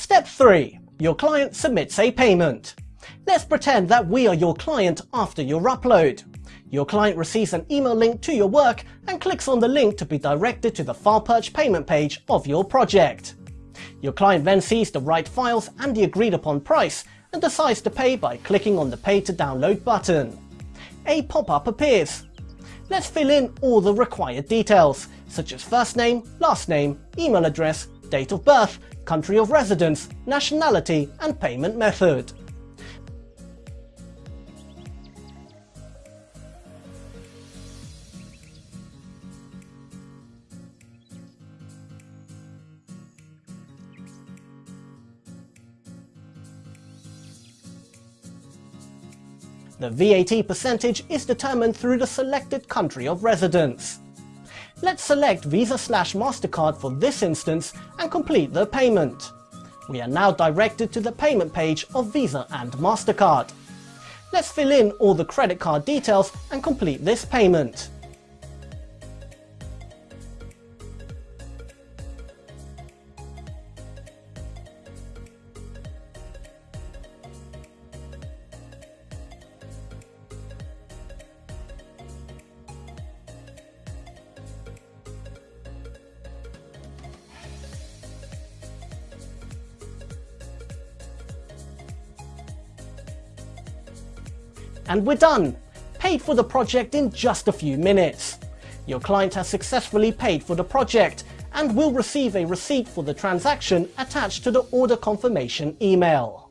Step 3. Your client submits a payment. Let's pretend that we are your client after your upload. Your client receives an email link to your work and clicks on the link to be directed to the FilePerch payment page of your project. Your client then sees the right files and the agreed upon price and decides to pay by clicking on the Pay to Download button. A pop-up appears. Let's fill in all the required details, such as first name, last name, email address, date of birth, country of residence, nationality and payment method. The VAT percentage is determined through the selected country of residence. Let's select Visa slash MasterCard for this instance and complete the payment. We are now directed to the payment page of Visa and MasterCard. Let's fill in all the credit card details and complete this payment. And we're done! Paid for the project in just a few minutes. Your client has successfully paid for the project and will receive a receipt for the transaction attached to the order confirmation email.